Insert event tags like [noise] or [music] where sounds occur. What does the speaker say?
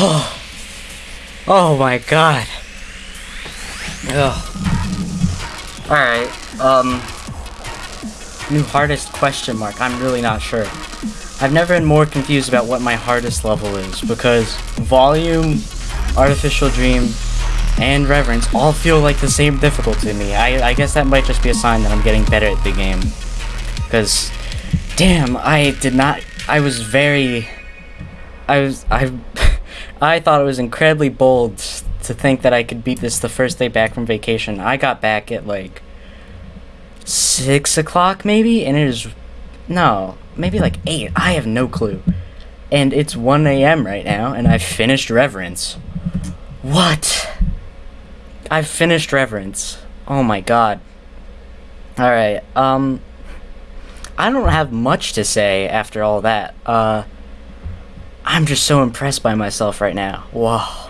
Oh, [sighs] oh my god. Ugh. Alright, um... New hardest question mark, I'm really not sure. I've never been more confused about what my hardest level is, because Volume, Artificial Dream, and Reverence all feel like the same difficulty to me. I, I guess that might just be a sign that I'm getting better at the game. Because, damn, I did not... I was very... I was... I... I thought it was incredibly bold to think that I could beat this the first day back from vacation. I got back at, like... 6 o'clock, maybe? And it is... No, maybe like 8. I have no clue. And it's 1 a.m. right now, and I've finished Reverence. What? I've finished Reverence. Oh my god. Alright, um... I don't have much to say after all that. Uh... I'm just so impressed by myself right now. Whoa.